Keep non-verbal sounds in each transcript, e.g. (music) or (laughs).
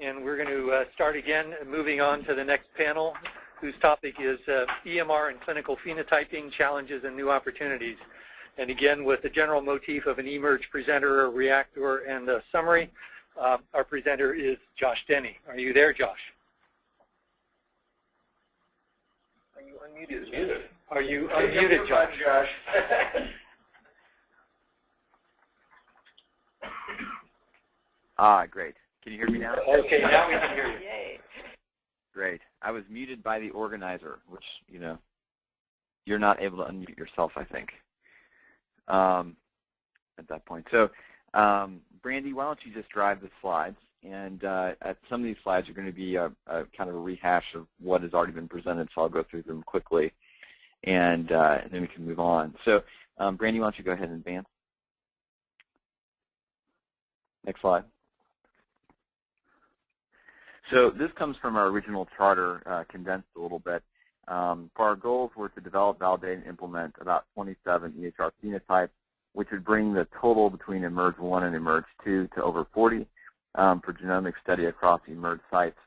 and we're going to uh, start again, moving on to the next panel, whose topic is uh, EMR and clinical phenotyping, challenges and new opportunities. And again, with the general motif of an eMERGE presenter, a reactor, and a summary, uh, our presenter is Josh Denny. Are you there, Josh? Are you unmuted? Muted. Are you unmuted, Josh? Josh. (laughs) ah, great. Can you hear me now? Okay, now we can hear you. (laughs) Yay. Great. I was muted by the organizer, which, you know, you're not able to unmute yourself, I think, um, at that point. So, um, Brandy, why don't you just drive the slides? And uh, at some of these slides are going to be a, a, kind of a rehash of what has already been presented, so I'll go through them quickly, and, uh, and then we can move on. So, um, Brandy, why don't you go ahead and advance? Next slide. So this comes from our original charter, uh, condensed a little bit. Um, for our goals were to develop, validate, and implement about 27 EHR phenotypes, which would bring the total between eMERGE 1 and eMERGE 2 to over 40 um, for genomic study across eMERGE sites.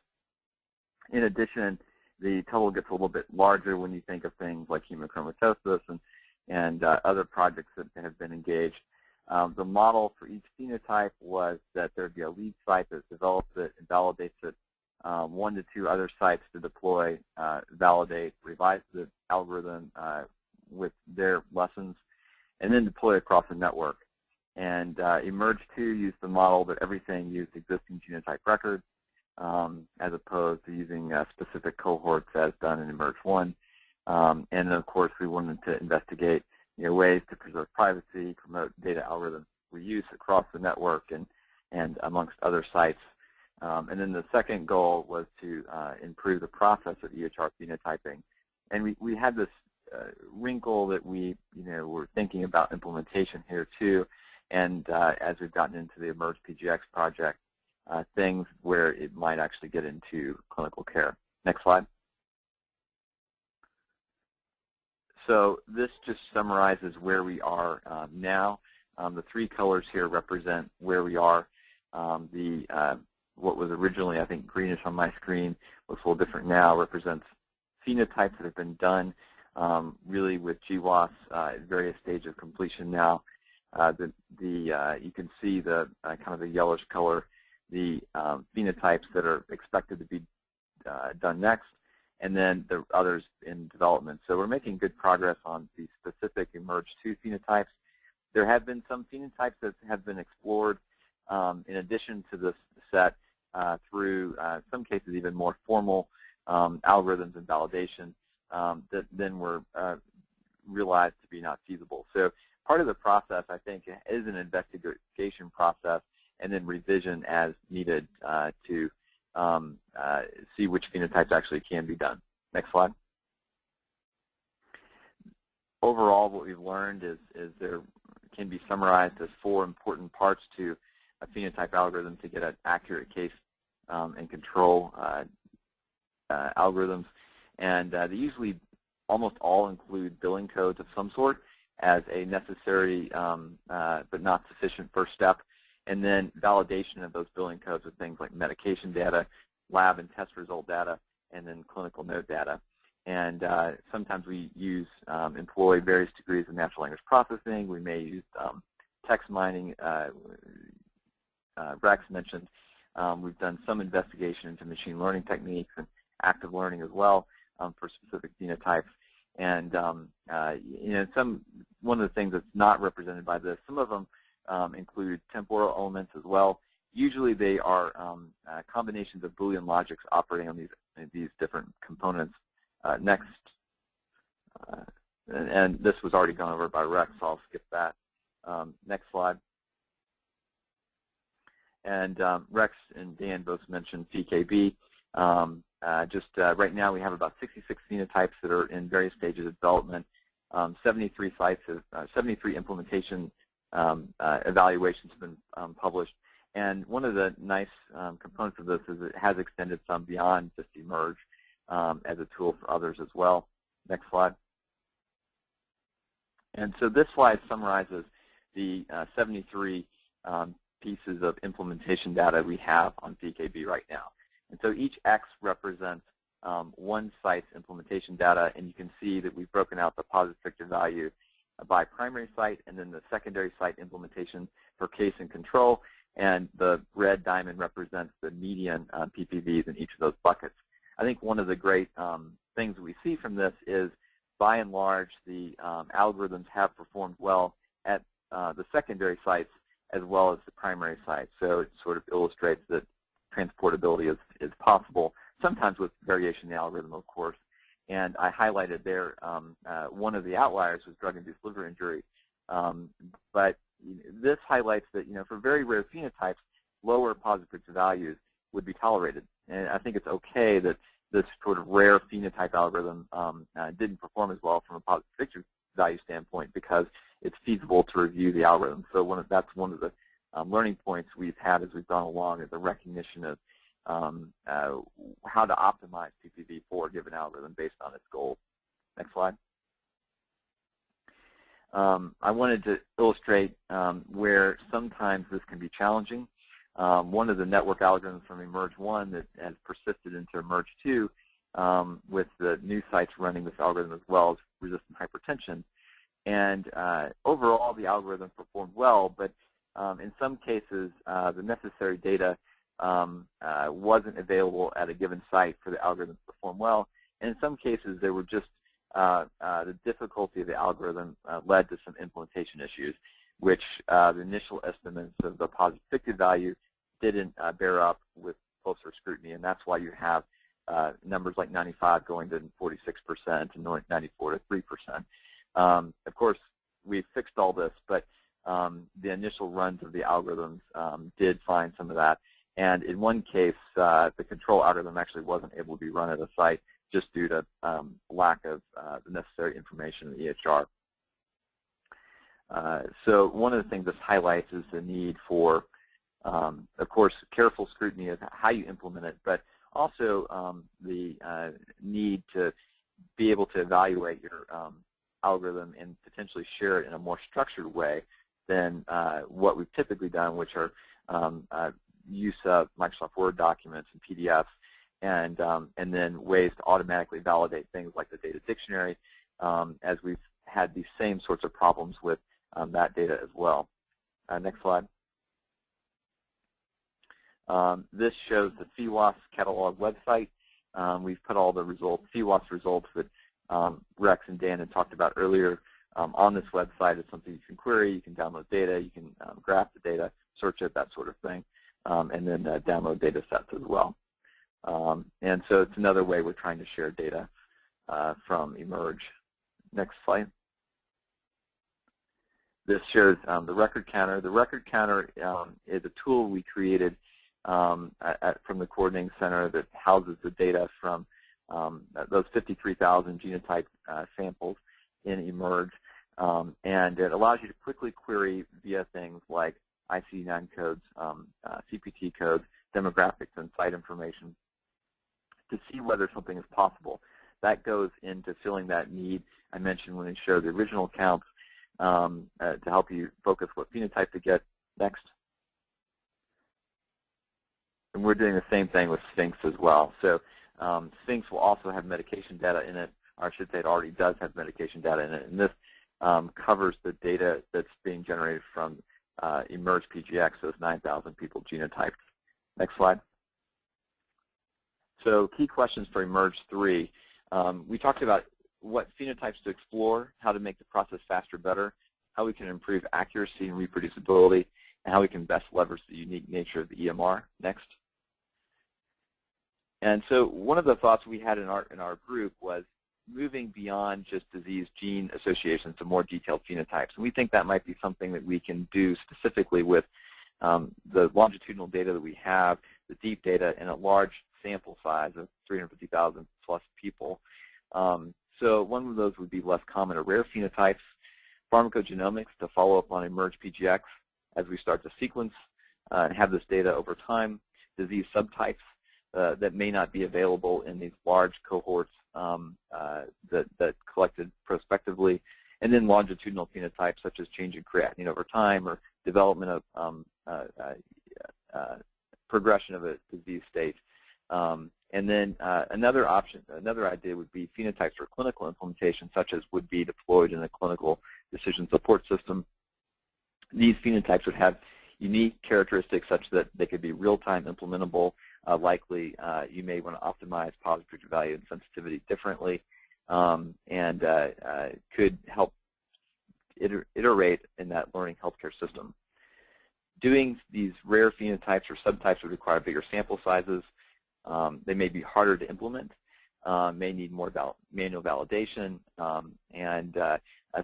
In addition, the total gets a little bit larger when you think of things like hemochromatosis and, and uh, other projects that have been engaged. Um, the model for each phenotype was that there would be a lead site that develops it and validates it um, one to two other sites to deploy, uh, validate, revise the algorithm uh, with their lessons, and then deploy across the network. And uh, eMERGE 2 used the model that everything used existing genotype records um, as opposed to using uh, specific cohorts as done in eMERGE 1. Um, and of course, we wanted to investigate you know, ways to preserve privacy, promote data algorithm reuse across the network and, and amongst other sites um, and then the second goal was to uh, improve the process of EHR phenotyping. And we, we had this uh, wrinkle that we, you know, were thinking about implementation here too. And uh, as we've gotten into the eMERGE PGX project, uh, things where it might actually get into clinical care. Next slide. So this just summarizes where we are um, now. Um, the three colors here represent where we are. Um, the uh, what was originally, I think, greenish on my screen looks a little different now, represents phenotypes that have been done um, really with GWAS uh, at various stages of completion now. Uh, the, the, uh, you can see the uh, kind of the yellowish color, the um, phenotypes that are expected to be uh, done next, and then the others in development. So we're making good progress on the specific eMERGE 2 phenotypes. There have been some phenotypes that have been explored um, in addition to this set uh, through, uh, some cases, even more formal um, algorithms and validation um, that then were uh, realized to be not feasible. So part of the process, I think, is an investigation process and then revision as needed uh, to um, uh, see which phenotypes actually can be done. Next slide. Overall, what we've learned is, is there can be summarized as four important parts to a phenotype algorithm to get an accurate case um, and control uh, uh, algorithms. And uh, they usually almost all include billing codes of some sort as a necessary um, uh, but not sufficient first step. And then validation of those billing codes with things like medication data, lab and test result data, and then clinical note data. And uh, sometimes we use, um, employ various degrees of natural language processing. We may use um, text mining, uh, uh, Rex mentioned, um, we've done some investigation into machine learning techniques and active learning as well um, for specific genotypes. And um, uh, you know, some one of the things that's not represented by this, some of them um, include temporal elements as well. Usually they are um, uh, combinations of Boolean logics operating on these these different components. Uh, next, uh, and, and, this was already gone over by Rex, so I'll skip that. Um, next slide. And um, Rex and Dan both mentioned PheKB. Um, uh, just uh, right now we have about 66 phenotypes that are in various stages of development. Um, 73 sites, of, uh, 73 implementation um, uh, evaluations have been um, published. And one of the nice um, components of this is it has extended some beyond just eMERGE as a tool for others as well. Next slide. And so this slide summarizes the uh, 73 um, pieces of implementation data we have on PheKB right now. And so each X represents um, one site's implementation data, and you can see that we've broken out the positive predictive value by primary site and then the secondary site implementation for case and control, and the red diamond represents the median uh, PPVs in each of those buckets. I think one of the great um, things we see from this is, by and large, the um, algorithms have performed well at uh, the secondary sites as well as the primary sites. So it sort of illustrates that transportability is, is possible, sometimes with variation in the algorithm, of course. And I highlighted there um, uh, one of the outliers was drug-induced liver injury. Um, but this highlights that, you know, for very rare phenotypes, lower positive values would be tolerated. And I think it's okay that this sort of rare phenotype algorithm um, uh, didn't perform as well from a positive predictive value standpoint because it's feasible to review the algorithm. So one of, that's one of the um, learning points we've had as we've gone along is the recognition of um, uh, how to optimize PPV for a given algorithm based on its goals. Next slide. Um, I wanted to illustrate um, where sometimes this can be challenging. Um, one of the network algorithms from eMERGE 1 that has persisted into eMERGE 2 um, with the new sites running this algorithm as well as resistant hypertension. And uh, overall, the algorithm performed well, but um, in some cases, uh, the necessary data um, uh, wasn't available at a given site for the algorithm to perform well. And in some cases, there were just uh, uh, the difficulty of the algorithm uh, led to some implementation issues, which the initial estimates of the positive predictive value didn't bear up with closer scrutiny, and that's why you have numbers like 95 going to 46% and 94 to 3%. Um, of course, we fixed all this, but um, the initial runs of the algorithms um, did find some of that. And in one case, uh, the control algorithm actually wasn't able to be run at a site just due to um, lack of uh, the necessary information in the EHR. Uh, so one of the things this highlights is the need for, um, of course, careful scrutiny of how you implement it, but also um, the uh, need to be able to evaluate your um, algorithm and potentially share it in a more structured way than uh, what we've typically done, which are um, uh, use of Microsoft Word documents and PDFs, and um, and then ways to automatically validate things like the data dictionary, um, as we've had these same sorts of problems with um, that data as well. Uh, next slide. Um, this shows the PheWAS catalog website. Um, we've put all the results, PheWAS results that um, Rex and Dan had talked about earlier on this website. It's something you can query, you can download data, you can graph the data, search it, that sort of thing um, and then uh, download data sets as well. Um, and so it's another way we're trying to share data uh, from eMERGE. Next slide. This shows um, the record counter. The record counter um, is a tool we created um, at, from the coordinating center that houses the data from um, those 53,000 genotype uh, samples in eMERGE. Um, and it allows you to quickly query via things like ICD-9 codes, um, uh, CPT codes, demographics, and site information to see whether something is possible. That goes into filling that need I mentioned when we showed the original counts um, uh, to help you focus what phenotype to get next. And we're doing the same thing with Sphinx as well. So um, Sphinx will also have medication data in it, or I should say it already does have medication data in it. And this um, covers the data that's being generated from uh, eMERGE PGX, those 9,000 people genotyped. Next slide. So key questions for eMERGE 3. Um, we talked about what phenotypes to explore, how to make the process faster, better, how we can improve accuracy and reproducibility, and how we can best leverage the unique nature of the EMR. Next. And so one of the thoughts we had in our, in our group was moving beyond just disease gene associations to more detailed phenotypes. And we think that might be something that we can do specifically with um, the longitudinal data that we have, the deep data, and a large sample size of 350,000 plus people. Um, so one of those would be less common or rare phenotypes, pharmacogenomics to follow up on eMERGE PGX as we start to sequence uh, and have this data over time, disease subtypes uh, that may not be available in these large cohorts um, uh, that, that collected prospectively, and then longitudinal phenotypes such as change in creatinine over time or development of um, uh, uh, uh, progression of a disease state. Um, and then another option, another idea would be phenotypes for clinical implementation, such as would be deployed in a clinical decision support system. These phenotypes would have unique characteristics such that they could be real-time implementable. Uh, likely, uh, you may want to optimize positive predictive value and sensitivity differently, um, and uh, uh, could help iter iterate in that learning healthcare system. Doing these rare phenotypes or subtypes would require bigger sample sizes. Um, they may be harder to implement, uh, may need more val manual validation, um, and uh,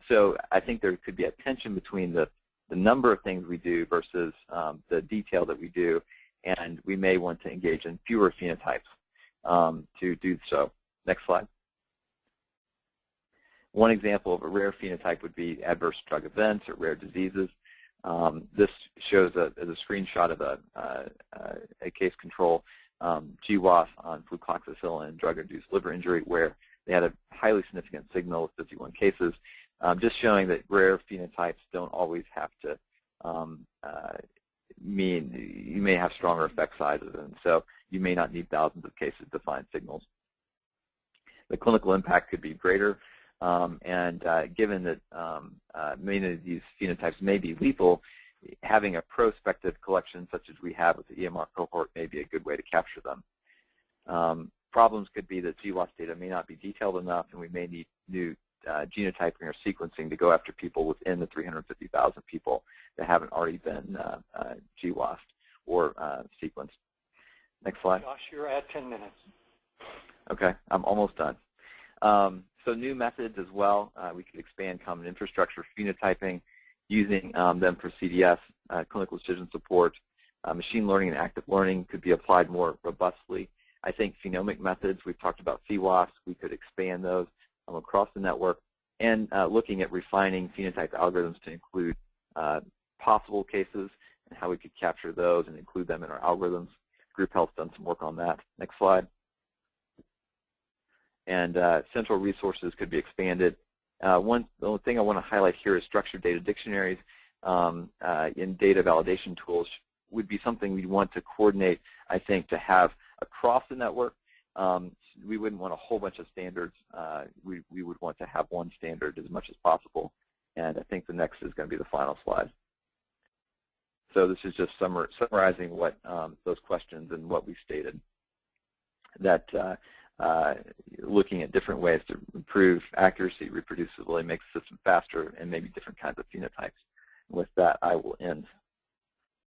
so I think there could be a tension between the, the number of things we do versus um, the detail that we do, and we may want to engage in fewer phenotypes um, to do so. Next slide. One example of a rare phenotype would be adverse drug events or rare diseases. Um, this shows a, a screenshot of a, uh, uh, a case control um, GWAS on flucloxacillin and drug-induced liver injury where they had a highly significant signal with 51 cases, um, just showing that rare phenotypes don't always have to um, uh, mean you may have stronger effect sizes, and so you may not need thousands of cases to find signals. The clinical impact could be greater, um, and uh, given that um, uh, many of these phenotypes may be lethal, having a prospective collection such as we have with the EMR cohort may be a good way to capture them. Um, problems could be that GWAS data may not be detailed enough and we may need new uh, genotyping or sequencing to go after people within the 350,000 people that haven't already been uh, uh, GWAS or uh, sequenced. Next slide. Josh, you're at 10 minutes. Okay, I'm almost done. Um, so new methods as well. Uh, we could expand common infrastructure phenotyping using um, them for CDS, uh, clinical decision support. Uh, machine learning and active learning could be applied more robustly. I think phenomic methods, we've talked about PheWAS, we could expand those across the network, and uh, looking at refining phenotype algorithms to include uh, possible cases and how we could capture those and include them in our algorithms. Group Health's done some work on that. Next slide. And uh, central resources could be expanded uh, one the thing I want to highlight here is structured data dictionaries um, uh, in data validation tools would be something we'd want to coordinate, I think, to have across the network. Um, we wouldn't want a whole bunch of standards. Uh, we, we would want to have one standard as much as possible. And I think the next is going to be the final slide. So this is just summar summarizing what um, those questions and what we stated. That uh, uh, looking at different ways to improve accuracy, reproducibility, make the system faster, and maybe different kinds of phenotypes. With that, I will end.